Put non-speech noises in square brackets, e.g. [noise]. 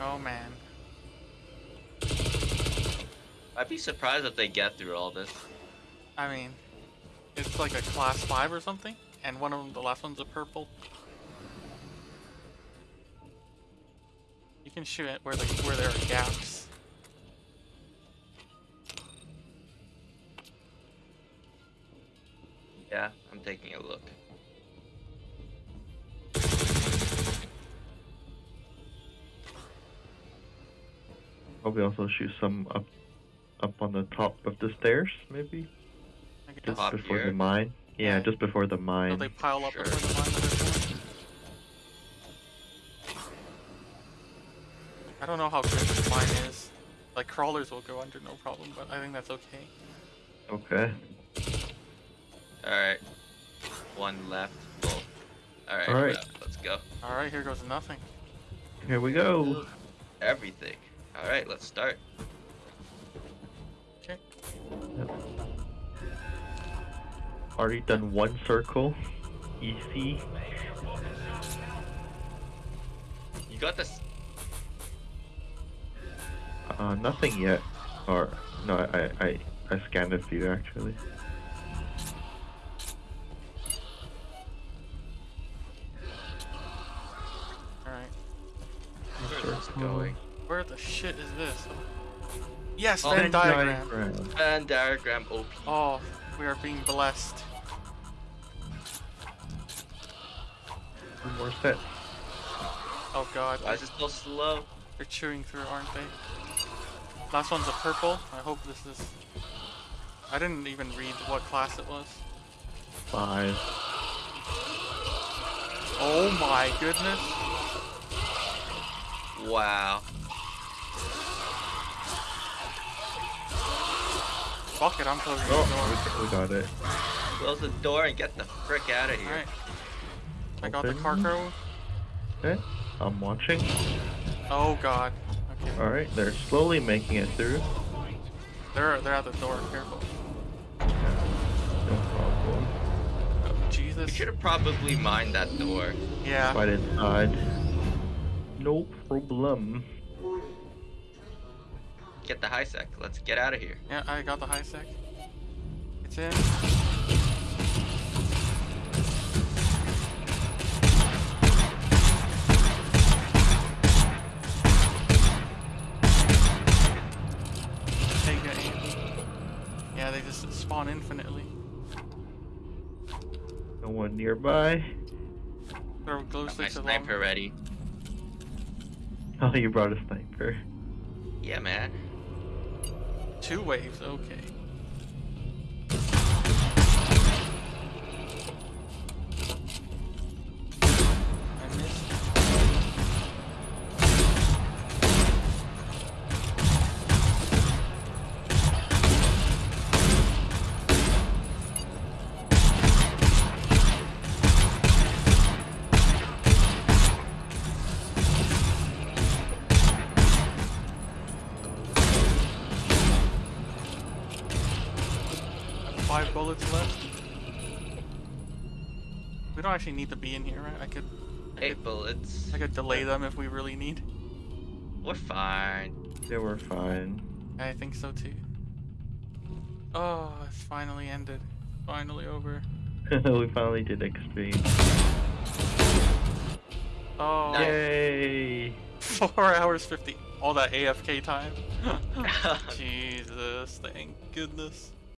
Oh man. I'd be surprised if they get through all this. I mean, it's like a class 5 or something, and one of them, the last one's a purple. You can shoot it where, the, where there are gaps. Yeah, I'm taking a look. Probably also shoot some up up on the top of the stairs, maybe? I guess. Just before here? the mine. Yeah, Yeah. just before the So mine. they pile up Sure. before the mine. at this point. I don't know how good the mine is. Like crawlers will go under no problem, but I think that's okay. Okay. Alright. One left. Alright, Alright. uh, let's go. Alright, here goes nothing. Here we go. Everything. Alright, let's start. Okay. Already done one circle. Easy. You got this. Uh, nothing yet. Or no, I I I scanned a few actually. Alright. Where's this Circle. going? Where the shit is this? Yes, Oh, Venn Venn diagram. diagram. Venn diagram OP. Oh, we are being blessed. Two more sets. Oh god, Why they're, is it so slow? they're chewing through, aren't they? Last one's a purple. I hope this is... I didn't even read what class it was. Five. Oh my goodness. Wow. Fuck it, I'm closing the oh, door. we, we got it. Close the door and get the frick out of here. Alright. I got the Open. cargo. Okay. I'm watching. Oh god. Okay. All right, they're slowly making it through. They're, they're at the door. Careful. No problem. Oh, We should have probably mined that door. Yeah. Right inside. No problem. Get the high sec. Let's get out of here. Yeah, I got the high sec. It's in. Take it. Yeah, they just spawn infinitely. No one nearby. Throw glow Got my sticks along. sniper ready. Oh, you brought a sniper. Yeah, man. Two waves, okay. Five bullets left. We don't actually need to be in here, right? I could Eight bullets. I could delay them if we really need. We're fine. Yeah, we're fine. I think so too. Oh, it's finally ended. Finally over. [laughs] we finally did XP. Oh, Nice. Yay! four [laughs] hours fifty. All that AFK time. [laughs] Jesus, thank goodness.